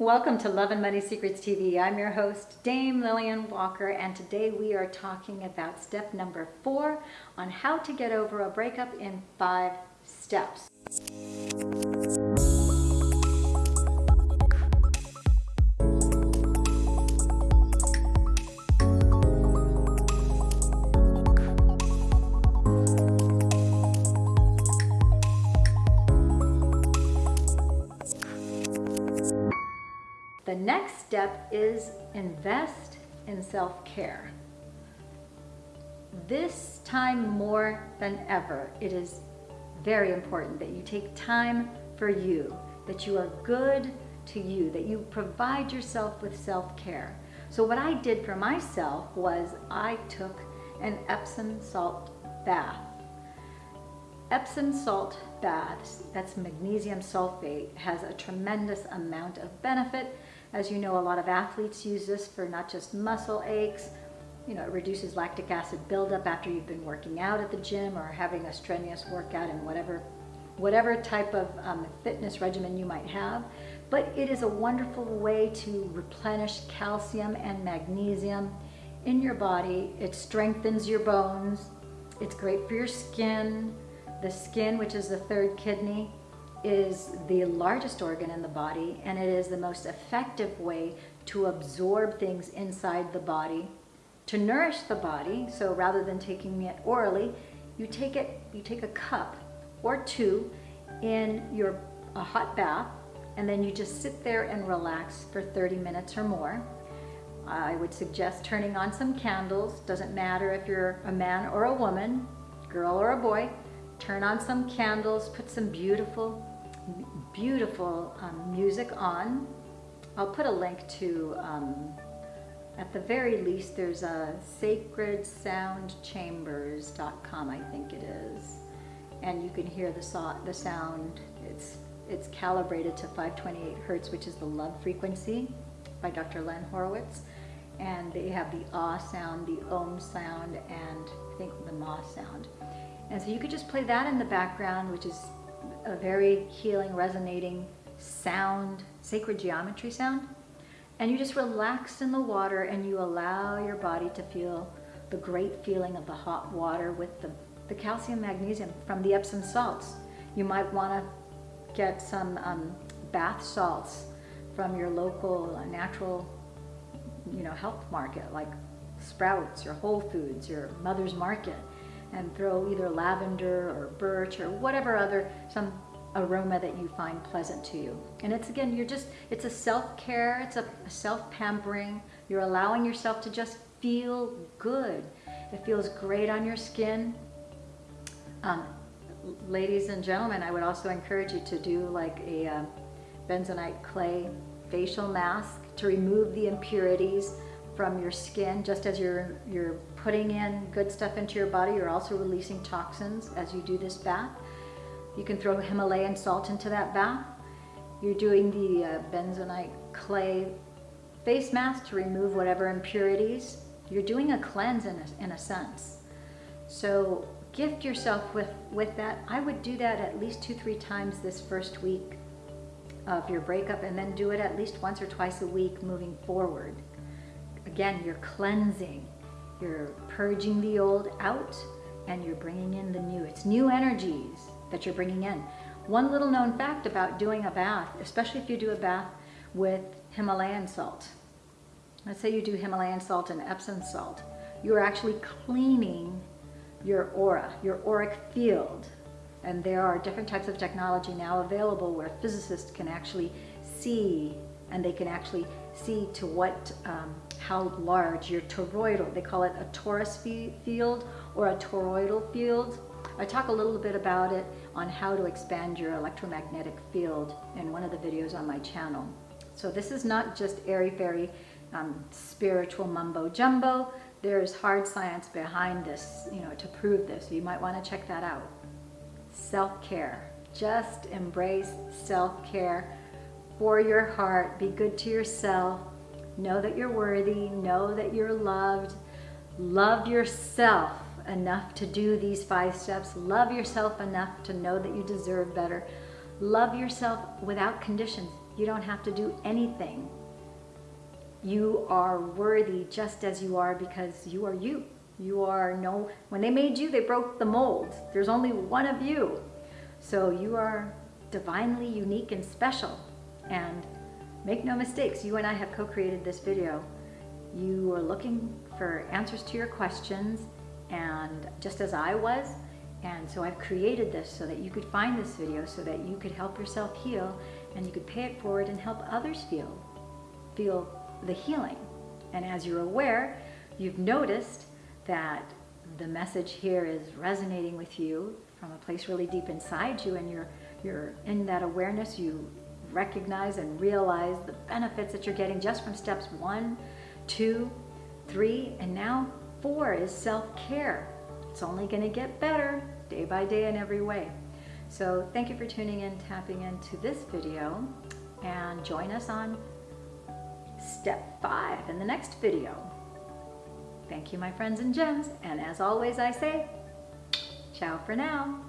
Welcome to Love and Money Secrets TV. I'm your host, Dame Lillian Walker, and today we are talking about step number four on how to get over a breakup in five steps. The next step is invest in self-care. This time more than ever, it is very important that you take time for you, that you are good to you, that you provide yourself with self-care. So what I did for myself was I took an Epsom salt bath. Epsom salt baths, that's magnesium sulfate, has a tremendous amount of benefit as you know, a lot of athletes use this for not just muscle aches, you know, it reduces lactic acid buildup after you've been working out at the gym or having a strenuous workout in whatever, whatever type of um, fitness regimen you might have. But it is a wonderful way to replenish calcium and magnesium in your body. It strengthens your bones. It's great for your skin. The skin, which is the third kidney, is the largest organ in the body and it is the most effective way to absorb things inside the body to nourish the body. So rather than taking it orally you take it you take a cup or two in your a hot bath and then you just sit there and relax for 30 minutes or more. I would suggest turning on some candles. Doesn't matter if you're a man or a woman girl or a boy turn on some candles put some beautiful beautiful um, music on. I'll put a link to, um, at the very least, there's a sacredsoundchambers.com, I think it is. And you can hear the, so the sound. It's, it's calibrated to 528 hertz, which is the love frequency by Dr. Len Horowitz. And they have the ah sound, the om sound, and I think the ma sound. And so you could just play that in the background, which is a very healing, resonating sound, sacred geometry sound. And you just relax in the water and you allow your body to feel the great feeling of the hot water with the, the calcium magnesium from the Epsom salts. You might want to get some um, bath salts from your local uh, natural you know, health market like Sprouts, your Whole Foods, your Mother's Market and throw either lavender or birch or whatever other, some aroma that you find pleasant to you. And it's again, you're just, it's a self-care, it's a, a self-pampering. You're allowing yourself to just feel good. It feels great on your skin. Um, ladies and gentlemen, I would also encourage you to do like a uh, bentonite clay facial mask to remove the impurities from your skin, just as you're, you're putting in good stuff into your body, you're also releasing toxins as you do this bath. You can throw Himalayan salt into that bath. You're doing the uh, bentonite clay face mask to remove whatever impurities. You're doing a cleanse in a, in a sense. So gift yourself with, with that. I would do that at least two, three times this first week of your breakup and then do it at least once or twice a week moving forward. Again, you're cleansing. You're purging the old out and you're bringing in the new. It's new energies that you're bringing in. One little known fact about doing a bath, especially if you do a bath with Himalayan salt. Let's say you do Himalayan salt and Epsom salt. You're actually cleaning your aura, your auric field. And there are different types of technology now available where physicists can actually see and they can actually see to what, um, how large your toroidal, they call it a torus field or a toroidal field. I talk a little bit about it on how to expand your electromagnetic field in one of the videos on my channel. So this is not just airy-fairy um, spiritual mumbo jumbo. There's hard science behind this, you know, to prove this. You might want to check that out. Self-care. Just embrace self-care for your heart. Be good to yourself. Know that you're worthy. Know that you're loved. Love yourself enough to do these five steps. Love yourself enough to know that you deserve better. Love yourself without conditions. You don't have to do anything. You are worthy just as you are because you are you. You are no, when they made you, they broke the mold. There's only one of you. So you are divinely unique and special. And make no mistakes, you and I have co-created this video. You are looking for answers to your questions and just as I was, and so I've created this so that you could find this video so that you could help yourself heal and you could pay it forward and help others feel, feel the healing. And as you're aware, you've noticed that the message here is resonating with you from a place really deep inside you and you're, you're in that awareness, you recognize and realize the benefits that you're getting just from steps one, two, three, and now four is self-care. It's only gonna get better day by day in every way. So thank you for tuning in, tapping into this video, and join us on step five in the next video. Thank you, my friends and gems, and as always I say, ciao for now.